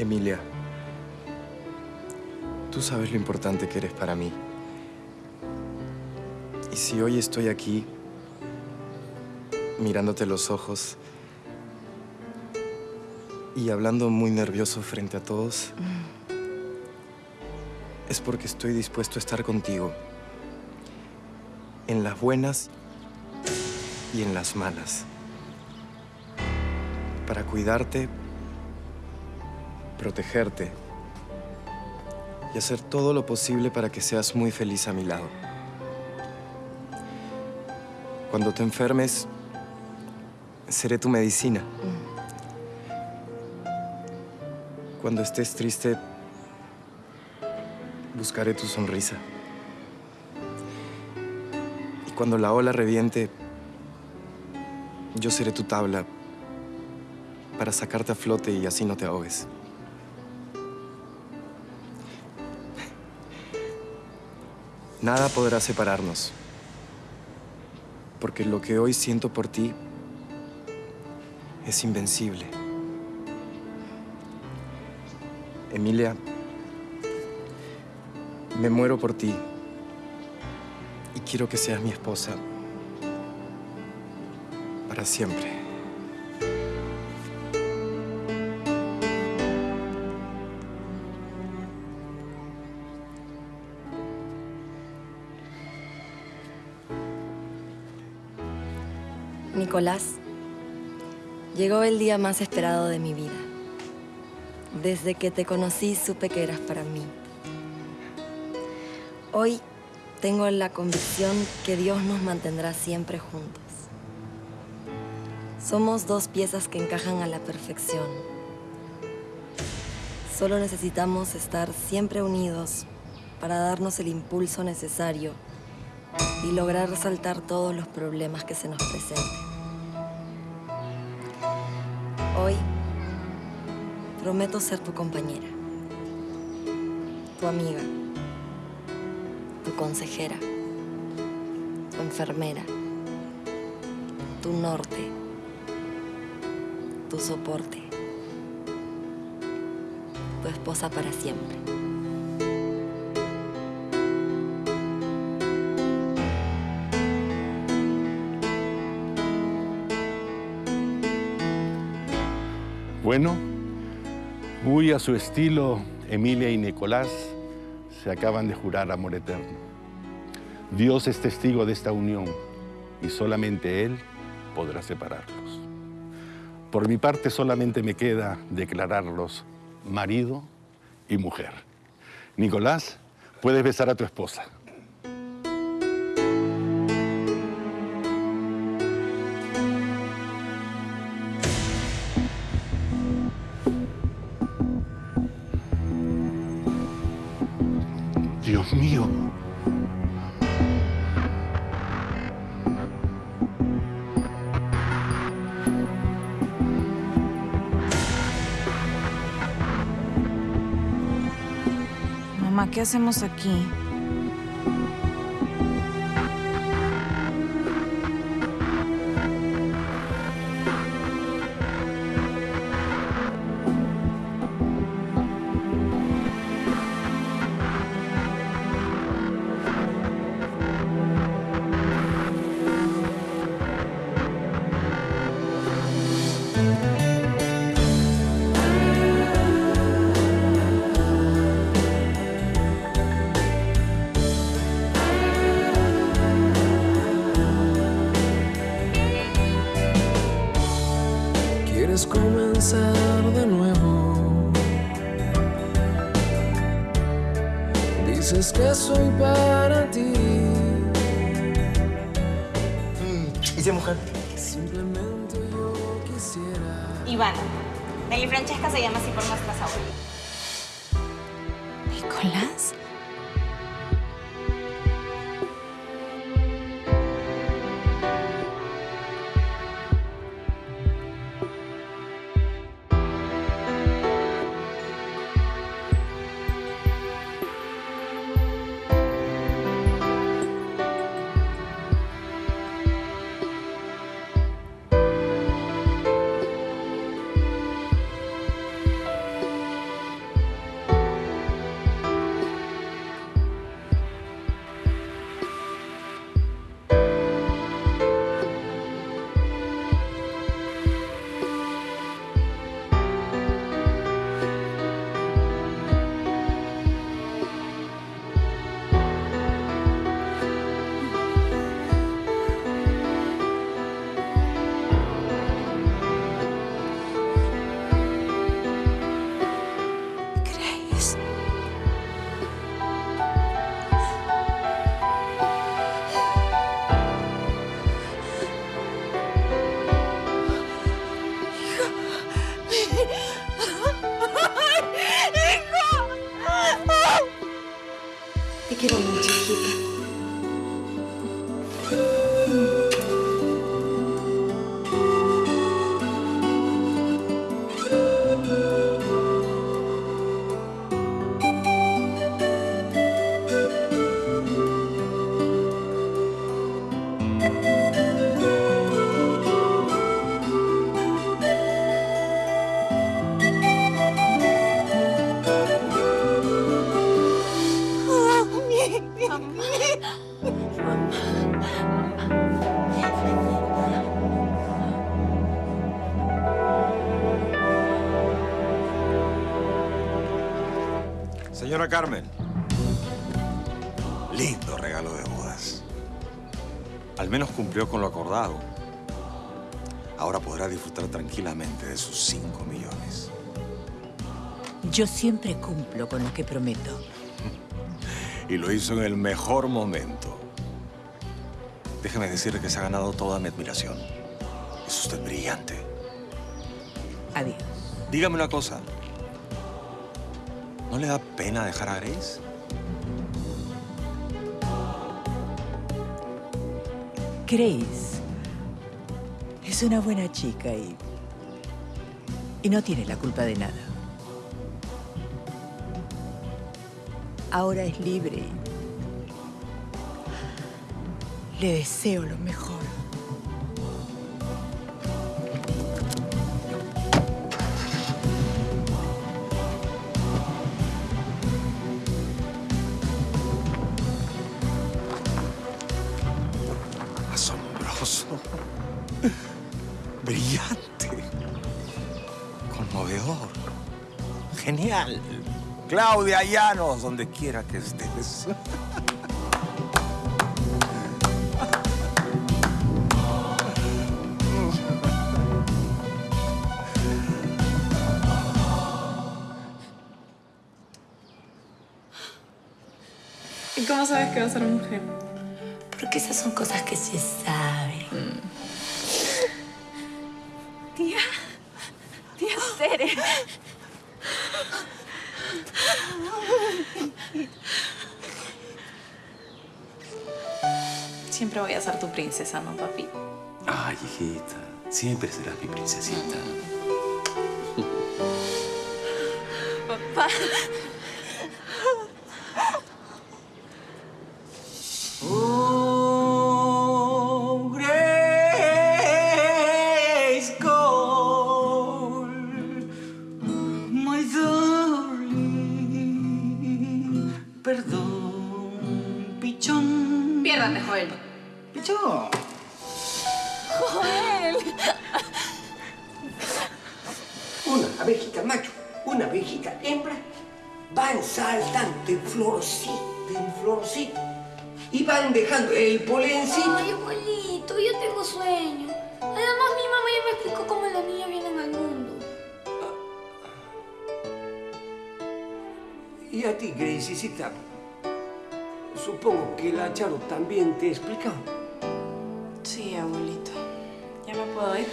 Emilia, tú sabes lo importante que eres para mí. Y si hoy estoy aquí, mirándote los ojos y hablando muy nervioso frente a todos, es porque estoy dispuesto a estar contigo en las buenas y en las malas. Para cuidarte, protegerte y hacer todo lo posible para que seas muy feliz a mi lado. Cuando te enfermes, seré tu medicina. Cuando estés triste, buscaré tu sonrisa. Y cuando la ola reviente, yo seré tu tabla para sacarte a flote y así no te ahogues. Nada podrá separarnos, porque lo que hoy siento por ti es invencible. Emilia, me muero por ti y quiero que seas mi esposa para siempre. Nicolás, llegó el día más esperado de mi vida. Desde que te conocí supe que eras para mí. Hoy tengo la convicción que Dios nos mantendrá siempre juntos. Somos dos piezas que encajan a la perfección. Solo necesitamos estar siempre unidos para darnos el impulso necesario y lograr resaltar todos los problemas que se nos presenten. Prometo ser tu compañera, tu amiga, tu consejera, tu enfermera, tu norte, tu soporte, tu esposa para siempre. Bueno, muy a su estilo, Emilia y Nicolás se acaban de jurar amor eterno. Dios es testigo de esta unión y solamente Él podrá separarlos. Por mi parte solamente me queda declararlos marido y mujer. Nicolás, puedes besar a tu esposa. ¿Qué hacemos aquí? Iván, Nelly Francesca se llama así por nuestras Señora Carmen. Lindo regalo de bodas. Al menos cumplió con lo acordado. Ahora podrá disfrutar tranquilamente de sus cinco millones. Yo siempre cumplo con lo que prometo. Y lo hizo en el mejor momento. Déjeme decirle que se ha ganado toda mi admiración. Es usted brillante. Adiós. Dígame una cosa. ¿No le da pena dejar a Grace? Grace es una buena chica y, y no tiene la culpa de nada. Ahora es libre y le deseo lo mejor. Claudia Llanos, donde quiera que estés. ¿Y cómo sabes que va a ser mujer? Porque esas son cosas que se saben. Siempre voy a ser tu princesa, ¿no, papi? Ay, hijita, siempre serás mi princesita. Papá. Y a ti, Gracecita, supongo que la Charo también te ha explicado. Sí, abuelito. ¿Ya me puedo ir?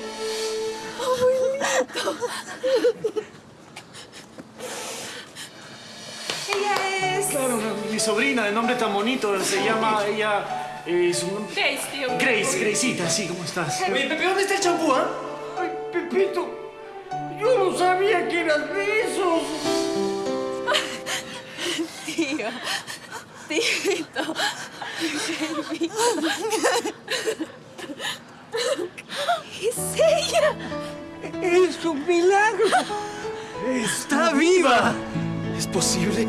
Abuelito. Ella es... Claro, mi sobrina de nombre tan bonito, se llama ella... eh, su nombre- Grace, tío. Grace, Graceita, sí, ¿cómo estás? Oye, Pepe, ¿dónde está el champú, ah? Ay, Pepito, yo no sabía que eras de esos. Tito. Es ella. Es un milagro. ¡Está viva! ¿Es posible?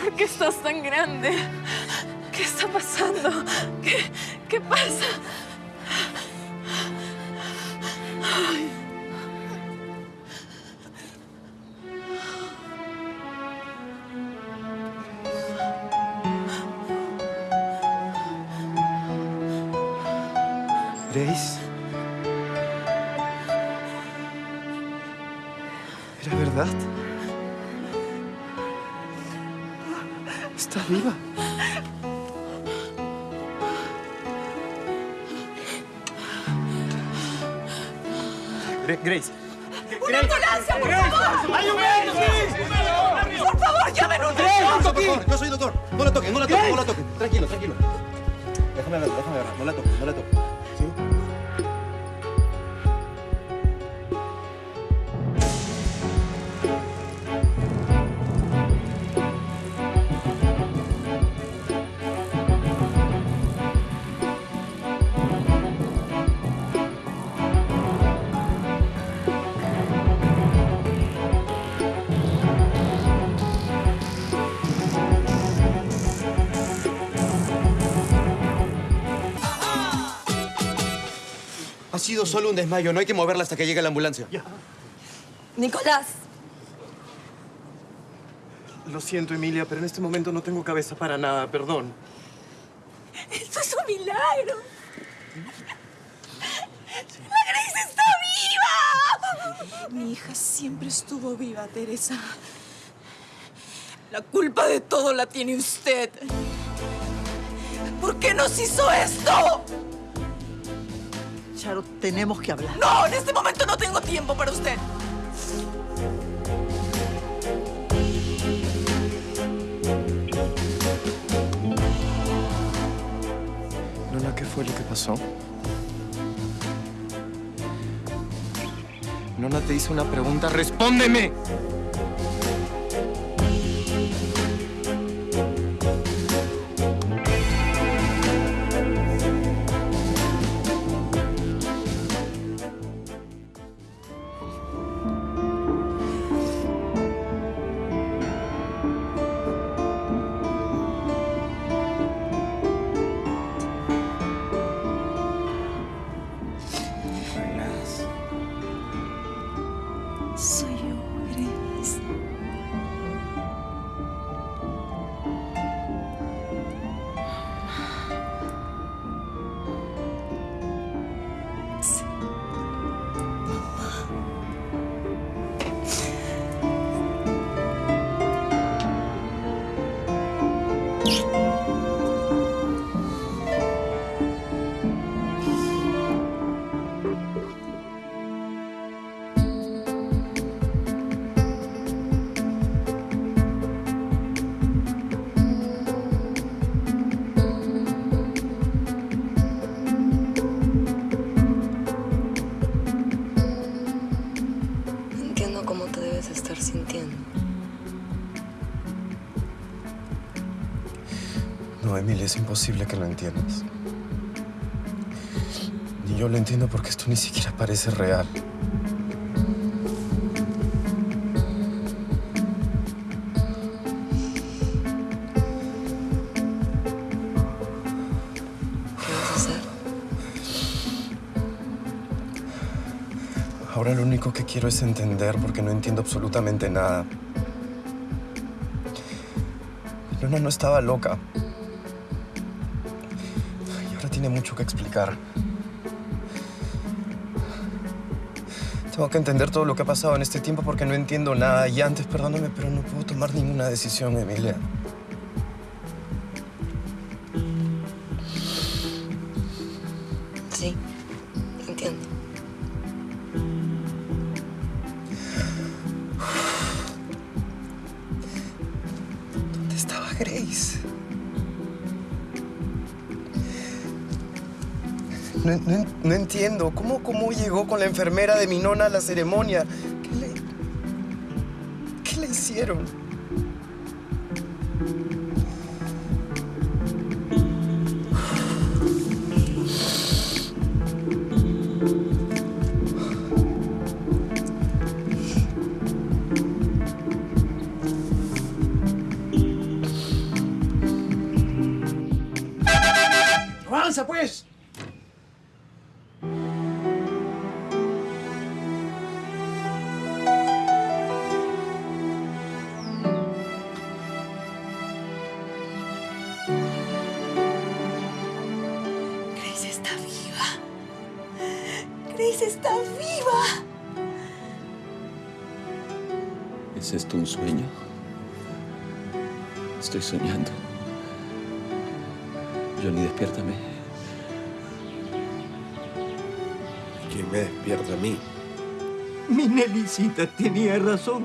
¿Por qué estás tan grande? ¿Qué está pasando? ¿Qué, qué pasa? Ay. Sido solo un desmayo, no hay que moverla hasta que llegue la ambulancia. Nicolás, Lo siento, Emilia, pero en este momento no tengo cabeza para nada, perdón. ¡Esto es un milagro! ¡La Grace está viva! Mi hija siempre estuvo viva, Teresa. La culpa de todo la tiene usted. ¿Por qué nos hizo esto? Charo, tenemos que hablar. No, en este momento no tengo tiempo para usted. Nona, ¿qué fue lo que pasó? Nona te hizo una pregunta, ¡respóndeme! Es imposible que lo entiendas. Ni yo lo entiendo porque esto ni siquiera parece real. Ahora lo único que quiero es entender porque no entiendo absolutamente nada. Nona no estaba loca. Tiene mucho que explicar. Tengo que entender todo lo que ha pasado en este tiempo porque no entiendo nada. Y antes, perdóname, pero no puedo tomar ninguna decisión, Emilia. Entiendo. ¿Cómo, ¿Cómo llegó con la enfermera de mi nona a la ceremonia? ¿Qué le, qué le hicieron? Grace está viva. ¿Es esto un sueño? Estoy soñando. Johnny, despiértame. ¿Quién me despierta a mí? Mi Nelicita tenía razón.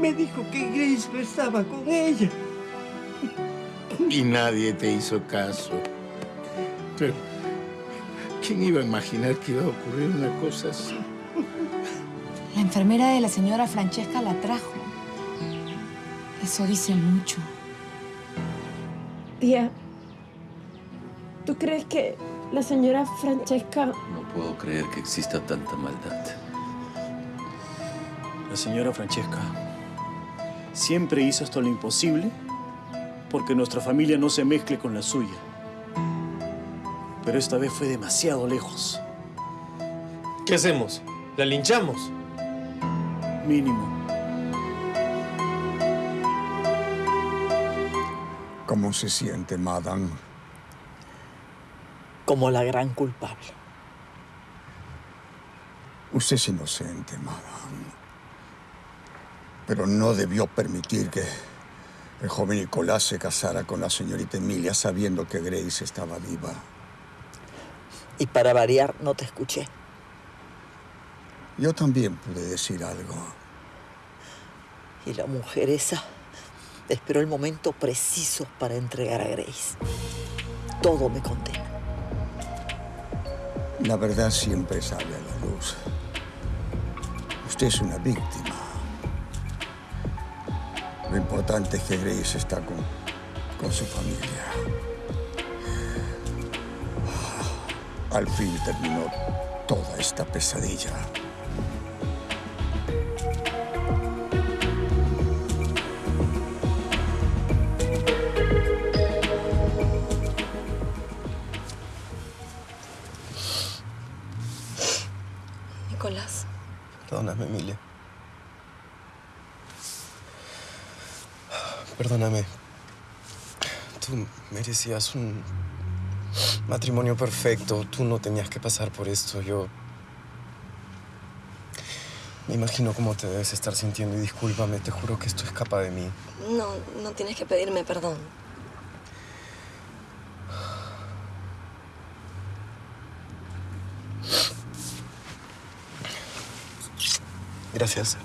Me dijo que Grace no estaba con ella. Y nadie te hizo caso. Pero, ¿quién iba a imaginar que iba a ocurrir una cosa así? La enfermera de la señora Francesca la trajo. Eso dice mucho. Tía, ¿tú crees que la señora Francesca... No puedo creer que exista tanta maldad. La señora Francesca siempre hizo hasta lo imposible porque nuestra familia no se mezcle con la suya. Pero esta vez fue demasiado lejos. ¿Qué hacemos? ¿La linchamos? Mínimo. ¿Cómo se siente, madame? Como la gran culpable. Usted es inocente, madame. Pero no debió permitir que el joven Nicolás se casara con la señorita Emilia sabiendo que Grace estaba viva. Y para variar, no te escuché. Yo también pude decir algo. Y la mujer esa esperó el momento preciso para entregar a Grace. Todo me condena. La verdad siempre sale a la luz. Usted es una víctima. Lo importante es que Grace está con, con su familia. Al fin terminó toda esta pesadilla. Nicolás, Perdóname, Emilia. Perdóname. Tú merecías un matrimonio perfecto. Tú no tenías que pasar por esto. Yo... Me imagino cómo te debes estar sintiendo y discúlpame, te juro que esto escapa de mí. no, no tienes que pedirme perdón. Gracias.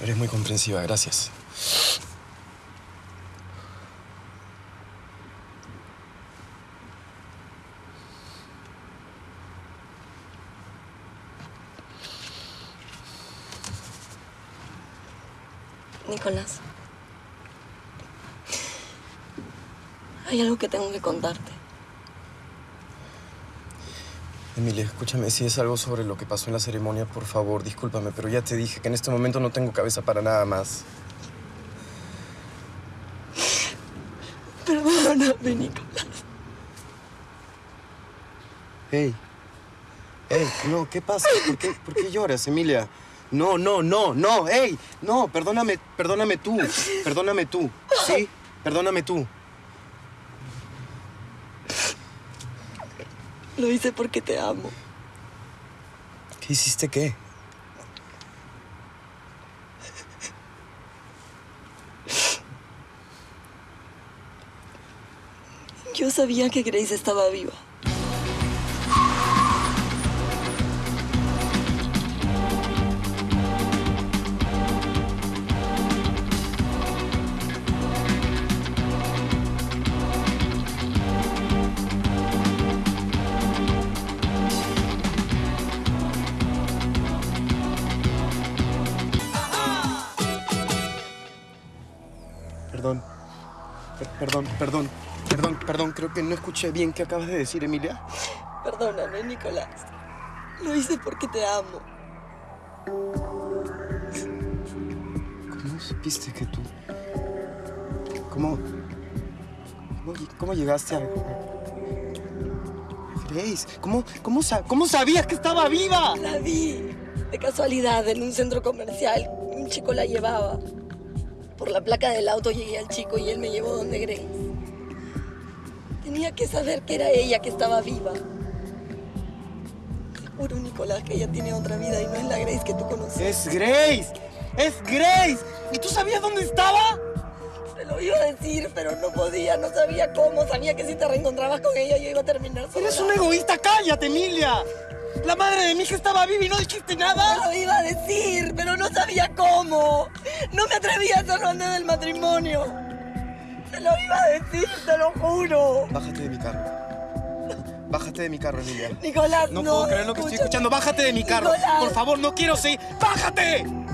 Eres muy comprensiva, gracias. Nicolás. Hay algo que tengo que contarte. Emilia, escúchame, si es algo sobre lo que pasó en la ceremonia, por favor, discúlpame, pero ya te dije que en este momento no tengo cabeza para nada más. Perdóname, Nicolás. Hey. Hey, no, ¿qué pasa? ¿Por qué, por qué lloras, Emilia? No, no, no, no, hey, no, perdóname, perdóname tú, perdóname tú, ¿sí? Perdóname tú. Lo hice porque te amo. ¿Qué hiciste qué? Yo sabía que Grace estaba viva. Perdón, perdón, perdón. Creo que no escuché bien qué acabas de decir, Emilia. Perdóname, Nicolás. Lo hice porque te amo. ¿Cómo supiste que tú... ¿Cómo... ¿Cómo, cómo llegaste a... Grace? ¿Cómo, cómo, ¿Cómo sabías que estaba viva? La vi. De casualidad, en un centro comercial. Un chico la llevaba. Por la placa del auto llegué al chico y él me llevó donde Grace. Tenía que saber que era ella que estaba viva. Seguro, Nicolás, que ella tiene otra vida y no es la Grace que tú conoces. ¡Es Grace! ¡Es Grace! ¿Y tú sabías dónde estaba? Te lo iba a decir, pero no podía, no sabía cómo. Sabía que si te reencontrabas con ella yo iba a terminar sola. ¡Eres un egoísta! ¡Cállate, Emilia! La madre de mi hija estaba viva y no dijiste nada. Te lo iba a decir, pero no sabía cómo. No me atrevía a hacerlo antes del matrimonio. Te lo iba a decir, te lo juro. Bájate de mi carro. Bájate de mi carro, Emilia. Nicolás, no. no, puedo creer lo que estoy escuchando. Bájate de mi carro. Nicolás. Por favor, no quiero seguir. ¡Bájate! Nicolás,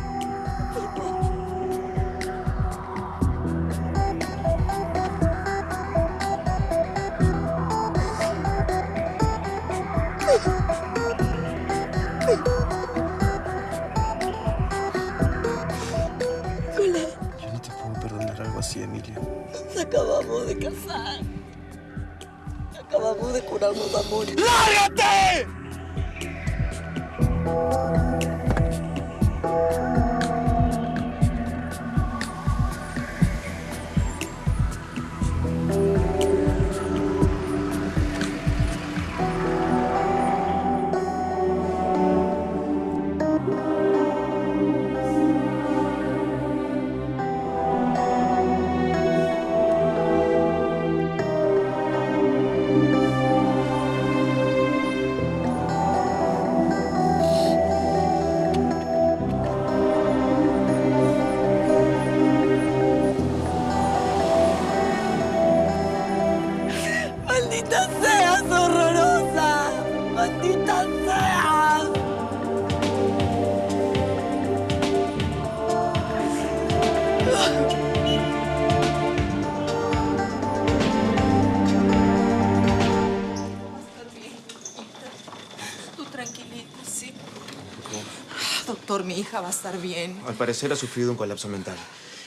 Yo no te puedo perdonar algo así, Emilia. Acabamos de casar. Acabamos de curarnos amores. ¡Lárgate! Hija va a estar bien. Al parecer ha sufrido un colapso mental.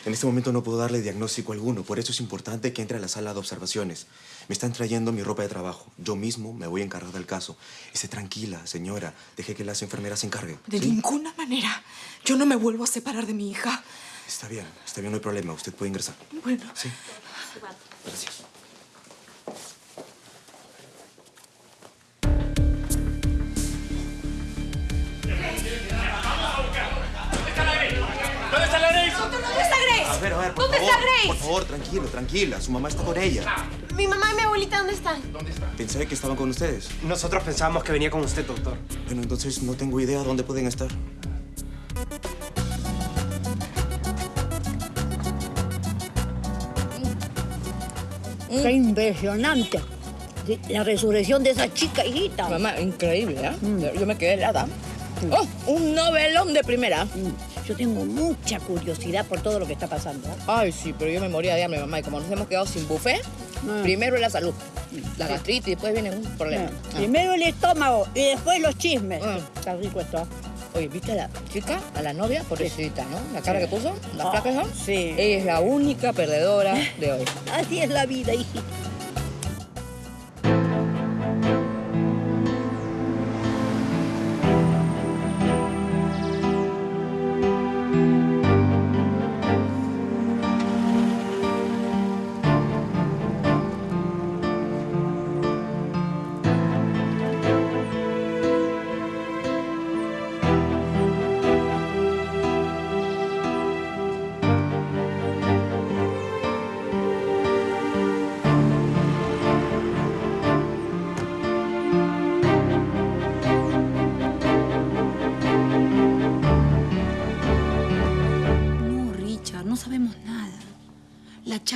En este momento no puedo darle diagnóstico alguno, por eso es importante que entre a la sala de observaciones. Me están trayendo mi ropa de trabajo. Yo mismo me voy a encargar del caso. Esté tranquila, señora. Deje que las enfermeras se encarguen. De ¿sí? ninguna manera. Yo no me vuelvo a separar de mi hija. Está bien, está bien, no hay problema. Usted puede ingresar. Bueno. Sí. Gracias. A ver, a ver, por ¿Dónde favor. está Grace? Por favor, tranquilo, tranquila. Su mamá está con ella. Mi mamá y mi abuelita, ¿dónde están? Pensé que estaban con ustedes. Nosotros pensábamos que venía con usted, doctor. Bueno, entonces no tengo idea dónde pueden estar. Qué impresionante. La resurrección de esa chica, hijita. Mamá, increíble, ¿eh? Yo me quedé helada. ¡Oh! Un novelón de primera. Yo tengo mucha curiosidad por todo lo que está pasando. Ay, sí, pero yo me moría de hambre, mamá. Y como nos hemos quedado sin buffet, Ah. primero es la salud. La gastritis, después viene un problema. Ah, Ah. Primero el estómago y después los chismes. Está rico esto. Oye, ¿viste a la chica, a la novia? Pobrecita, ¿no? La cara Sí. que puso, la esa. sí. Ella es la única perdedora de hoy. Así es la vida, hijita.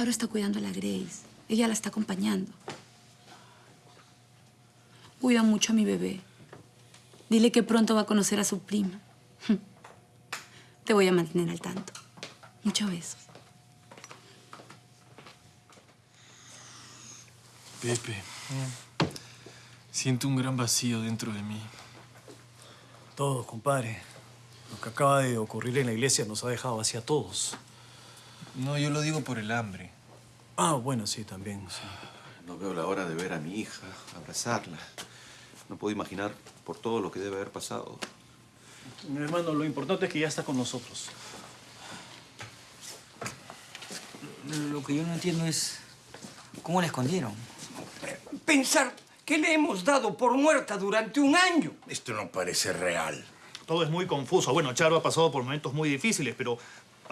Charo está cuidando a la Grace. Ella la está acompañando. Cuida mucho a mi bebé. Dile que pronto va a conocer a su prima. Te voy a mantener al tanto. Muchos besos. Pepe, siento un gran vacío dentro de mí. Todo, compadre. Lo que acaba de ocurrir en la iglesia nos ha dejado así a todos. No, yo lo digo por el hambre. Ah, bueno, sí, también, sí. No veo la hora de ver a mi hija, abrazarla. No puedo imaginar por todo lo que debe haber pasado. Mi hermano, lo importante es que ya está con nosotros. Lo que yo no entiendo es cómo la escondieron. Pensar que le hemos dado por muerta durante un año. Esto no parece real. Todo es muy confuso. Bueno, Charo ha pasado por momentos muy difíciles, pero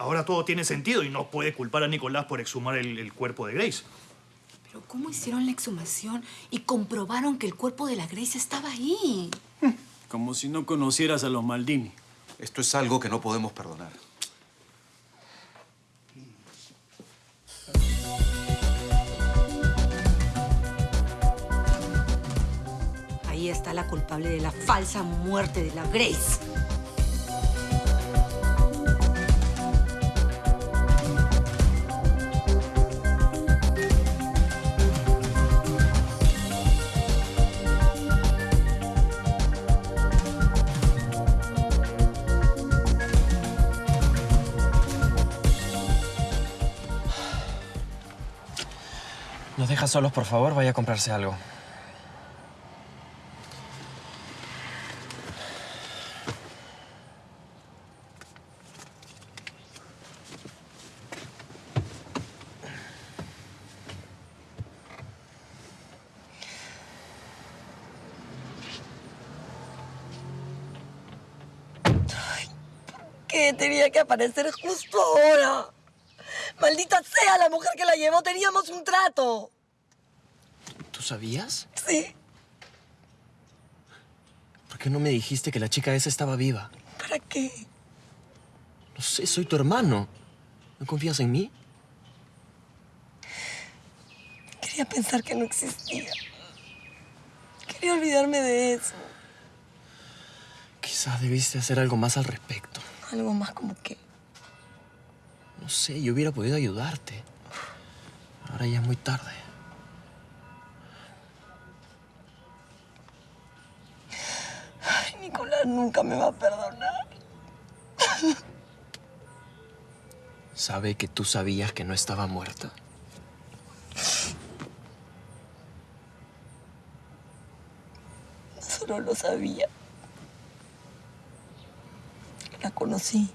ahora todo tiene sentido y no puede culpar a Nicolás por exhumar el, el cuerpo de Grace. ¿Pero cómo hicieron la exhumación y comprobaron que el cuerpo de la Grace estaba ahí? Como si no conocieras a los Maldini. Esto es algo que no podemos perdonar. Ahí está la culpable de la falsa muerte de la Grace. Deja solos, por favor? Vaya a comprarse algo. ¿Qué tenía que aparecer justo ahora? Maldita sea la mujer que la llevó, teníamos un trato. ¿Tú sabías? Sí, ¿Por qué no me dijiste que la chica esa estaba viva? ¿para qué? No sé, soy tu hermano. ¿No confías en mí? Quería pensar que no existía. Quería olvidarme de eso. Quizás debiste hacer algo más al respecto. Algo más como que... No sé, yo hubiera podido ayudarte. Ahora ya es muy tarde. Nunca me va a perdonar. ¿Sabe que tú sabías que no estaba muerta? Solo lo sabía. La conocí.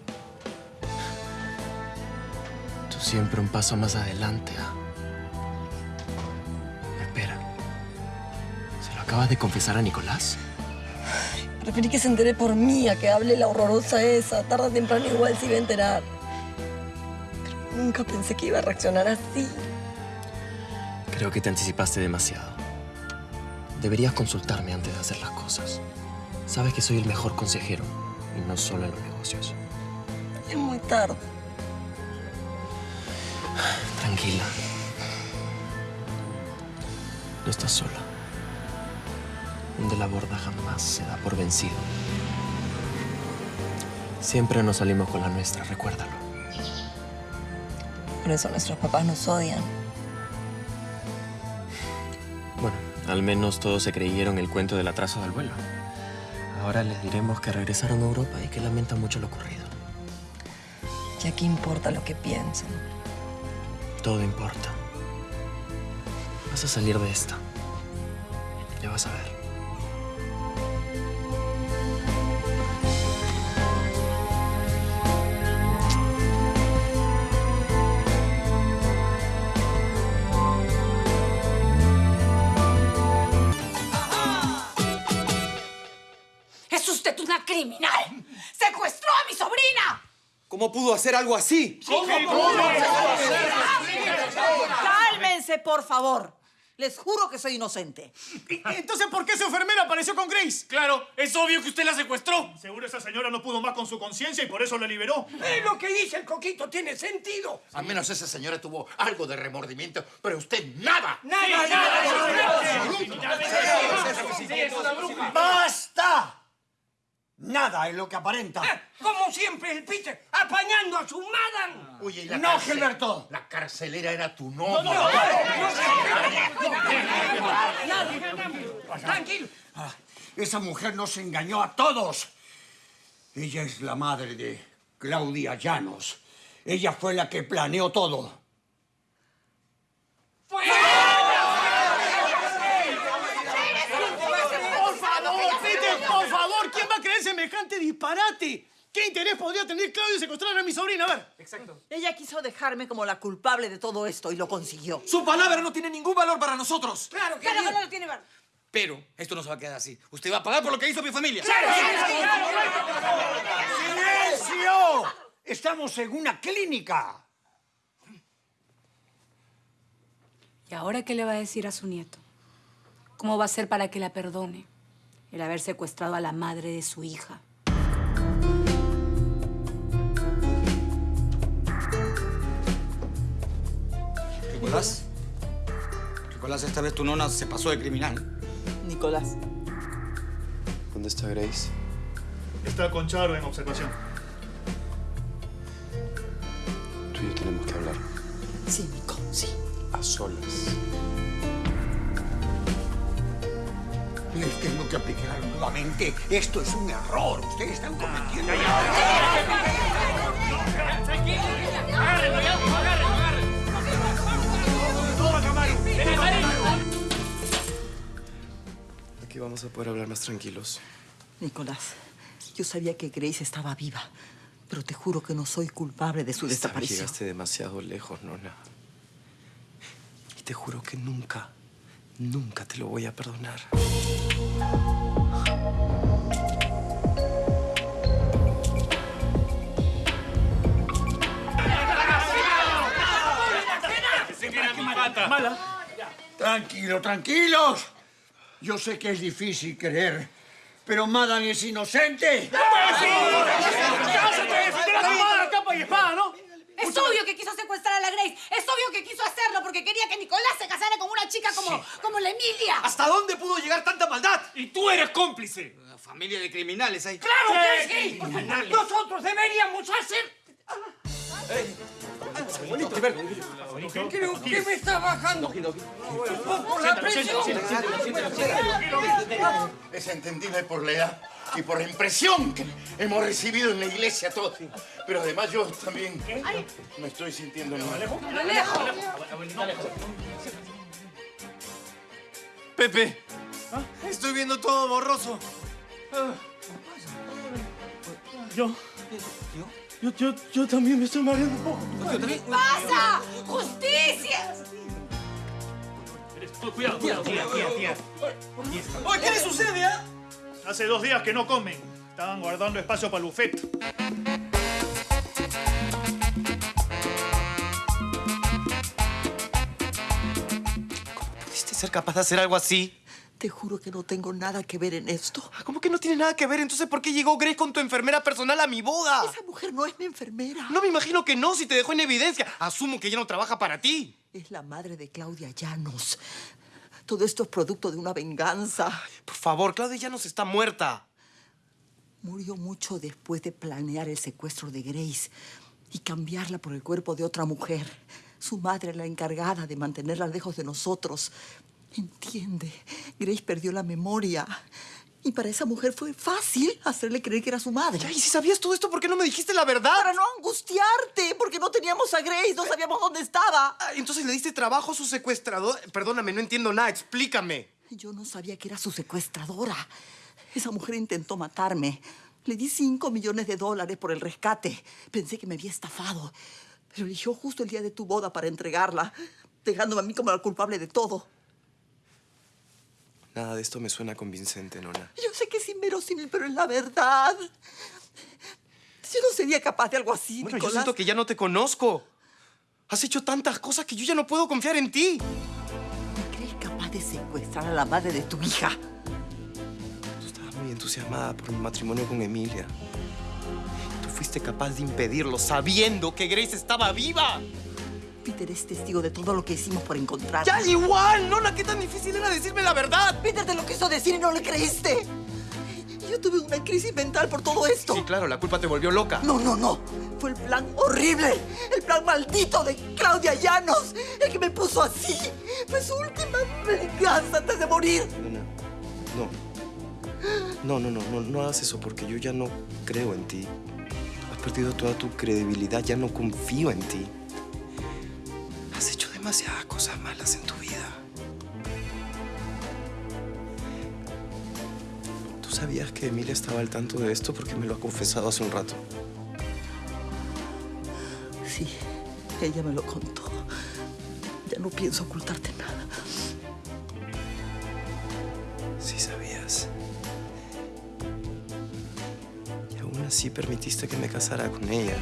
Tú siempre un paso más adelante, ¿ah? Espera. ¿Se lo acabas de confesar a Nicolás? Preferí que se entere por mí a que hable la horrorosa esa. Tarde o temprano igual se iba a enterar. Pero nunca pensé que iba a reaccionar así. Creo que te anticipaste demasiado. Deberías consultarme antes de hacer las cosas. Sabes que soy el mejor consejero y no solo en los negocios. Es muy tarde. Tranquila. No estás sola. De la borda jamás se da por vencido. Siempre nos salimos con la nuestra, recuérdalo. Por eso nuestros papás nos odian. Bueno, al menos todos se creyeron el cuento del atraso del vuelo. Ahora les diremos que regresaron a Europa y que lamentan mucho lo ocurrido. Ya qué importa lo que piensen. Todo importa. Vas a salir de esta. Ya vas a ver. ¿Cómo pudo hacer algo así? Cálmense, por favor. Les juro que soy inocente. Entonces, ¿por qué esa enfermera apareció con Grace? Claro, es obvio que usted la secuestró. Seguro esa señora no pudo más con su conciencia y por eso la liberó. Eh, lo que dice el coquito tiene sentido. Al menos esa señora tuvo algo de remordimiento, pero usted nada. Nada, nada. Nada es lo que aparenta. Como siempre, el Peter, apañando a su madam. Oye, y la No, cárcel- Gilberto. La carcelera era tu novia. Tranquilo. Ah, Esa mujer nos engañó a todos. Ella es la madre de Claudia Llanos. Ella fue la que planeó todo. Por favor, Peter, por favor, ¿quién va a creer semejante disparate? ¿Qué interés podría tener Claudio en secuestrar a mi sobrina? A ver. Exacto. Ella quiso dejarme como la culpable de todo esto y lo consiguió. Su palabra no tiene ningún valor para nosotros. Claro que Claro no lo tiene valor. Pero esto no se va a quedar así. Usted va a pagar por lo que hizo mi familia. ¡Silencio! Estamos en una clínica. ¿Y ahora qué le va a decir a su nieto? ¿Cómo va a ser para que la perdone el haber secuestrado a la madre de su hija? Nicolás. Nicolás, esta vez tu nona se pasó de criminal. Nicolás. ¿Dónde está Grace? Está con Charo en observación. Tú y yo tenemos que hablar. Sí, Nico, sí. A solas. Les tengo que aplicar nuevamente. Esto es un error. Ustedes están cometiendo... Aquí vamos a poder hablar más tranquilos. Nicolás, yo sabía que Grace estaba viva, pero te juro que no soy culpable de su Esta vez desaparición. Llegaste demasiado lejos, Nona. Y te juro que nunca, nunca te lo voy a perdonar. Mala. Tranquilo, tranquilos. Yo sé que es difícil creer, pero Madan es inocente. ¿no? Es obvio que quiso secuestrar a la Grace. Es obvio que quiso hacerlo porque quería que Nicolás se casara con una chica como, como la Emilia. ¿Hasta dónde pudo llegar tanta maldad? Y tú eres cómplice. Una familia de criminales ahí. ¡Claro que sí! Nosotros deberíamos hacer... Creo que me está bajando. Por la presión. Es entendible por la edad y por la impresión que hemos recibido en la iglesia todos. Pero además yo también me estoy sintiendo mal. Pepe, estoy viendo todo borroso. Yo. Yo, yo, yo también me estoy mareando un poco. ¿Qué pasa? ¡Justicia! Cuidado, cuidado, tía, tía, tía. Oye, ¿qué le sucede, ah? Hace dos días que no comen. Estaban guardando espacio para el buffet. ¿Pudiste ser capaz de hacer algo así? Te juro que no tengo nada que ver en esto. ¿Cómo que no tiene nada que ver? Entonces, ¿por qué llegó Grace con tu enfermera personal a mi boda? Esa mujer no es mi enfermera. No me imagino que no, si te dejó en evidencia. Asumo que ya no trabaja para ti. Es la madre de Claudia Llanos. Todo esto es producto de una venganza. Por favor, Claudia ya nos está muerta. Murió mucho después de planear el secuestro de Grace y cambiarla por el cuerpo de otra mujer. Su madre, la encargada de mantenerla lejos de nosotros. Entiende, Grace perdió la memoria. Y para esa mujer fue fácil hacerle creer que era su madre. Ya, y si sabías todo esto, ¿por qué no me dijiste la verdad? Para no angustiarte, porque no teníamos a Grace, no sabíamos dónde estaba. Ah, Entonces le diste trabajo a su secuestrador. Perdóname, no entiendo nada. Explícame. Yo no sabía que era su secuestradora. Esa mujer intentó matarme. Le di cinco millones de dólares por el rescate. Pensé que me había estafado. Pero eligió justo el día de tu boda para entregarla, dejándome a mí como la culpable de todo. Nada de esto me suena convincente, Nona. Yo sé que es inverosímil, pero es la verdad. Yo no sería capaz de algo así, Bueno, yo siento que ya no te conozco. Has hecho tantas cosas que yo ya no puedo confiar en ti. ¿Me crees capaz de secuestrar a la madre de tu hija? Tú estabas muy entusiasmada por mi matrimonio con Emilia. Tú fuiste capaz de impedirlo sabiendo que Grace estaba viva. Peter es testigo de todo lo que hicimos por encontrarla. ¡Ya igual! Nona, ¿qué tan difícil era decirme la verdad? Peter te lo quiso decir y no le creíste. Yo tuve una crisis mental por todo esto. Sí, claro, la culpa te volvió loca. No, no, no. Fue el plan horrible. El plan maldito de Claudia Llanos. El que me puso así. Fue su última venganza antes de morir. No. No, no, no, no, no hagas eso porque yo ya no creo en ti. Has perdido toda tu credibilidad, ya no confío en ti. Demasiadas cosas malas en tu vida. Tú sabías que Emilia estaba al tanto de esto porque me lo ha confesado hace un rato. Sí, ella me lo contó. Ya no pienso ocultarte nada. Sí sabías. Y aún así permitiste que me casara con ella.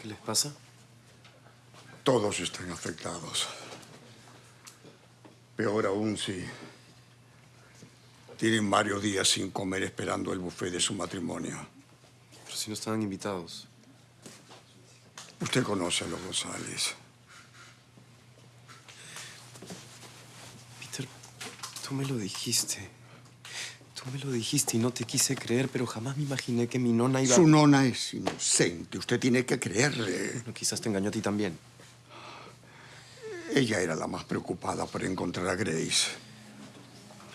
¿Qué les pasa? Todos están afectados. Peor aún si tienen varios días sin comer esperando el buffet de su matrimonio. Pero si no estaban invitados. Usted conoce a los González. Peter, tú me lo dijiste. Tú me lo dijiste y no te quise creer, pero jamás me imaginé que mi nona iba... Su nona es inocente. Usted tiene que creerle. Quizás te engañó a ti también. Ella era la más preocupada por encontrar a Grace.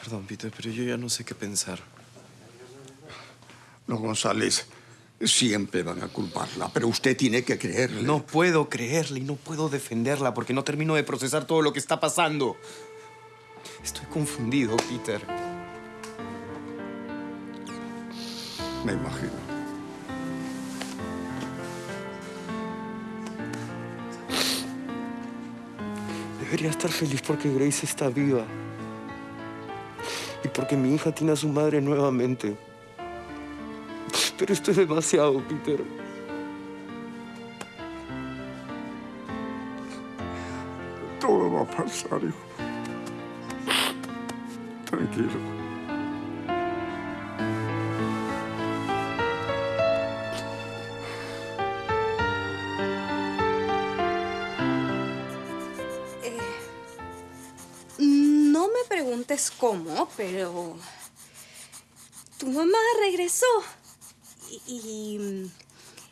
Perdón, Peter, pero yo ya no sé qué pensar. Los González siempre van a culparla, pero usted tiene que creerle. No puedo creerle y no puedo defenderla porque no termino de procesar todo lo que está pasando. Estoy confundido, Peter. Me imagino. Debería estar feliz porque Grace está viva. Y porque mi hija tiene a su madre nuevamente. Pero esto es demasiado, Peter. Todo va a pasar, hijo. Tranquilo. Preguntes cómo, pero tu mamá regresó y, mm,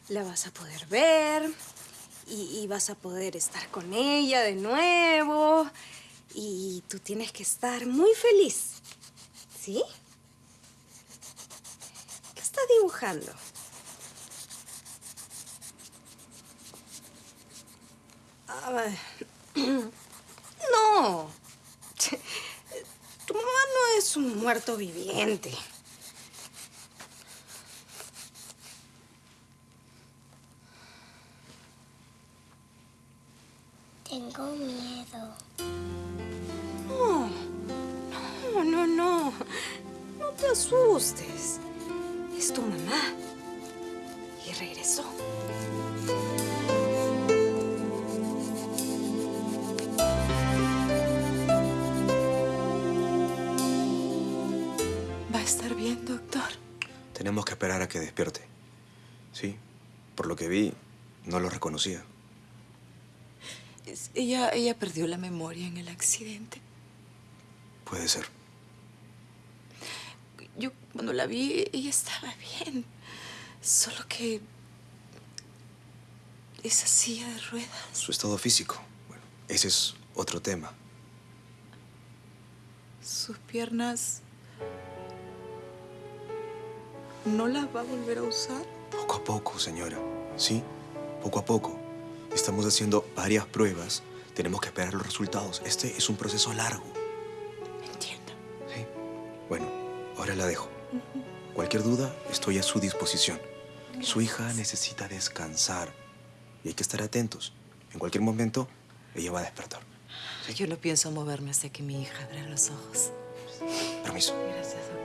la vas a poder ver y, vas a poder estar con ella de nuevo y tú tienes que estar muy feliz, ¿sí? ¿Qué estás dibujando? Ah, no. Tu mamá no es un muerto viviente. Tengo miedo. No, no, no, no. No te asustes. Es tu mamá. Y regresó. Tenemos que esperar a que despierte. Sí, por lo que vi, no lo reconocía. Es- Ella, ella perdió la memoria en el accidente. Puede ser. Yo cuando la vi, ella estaba bien. Solo que esa silla de ruedas. Su estado físico, bueno, ese es otro tema. Sus piernas no las va a volver a usar. Poco a poco, señora. ¿Sí? Poco a poco. Estamos haciendo varias pruebas. Tenemos que esperar los resultados. Este es un proceso largo. Entiendo. Sí. Bueno, ahora la dejo. Cualquier duda, estoy a su disposición. Su hija necesita descansar. Y hay que estar atentos. En cualquier momento, ella va a despertar. Yo no pienso moverme hasta que mi hija abra los ojos. Permiso. Gracias, doctor.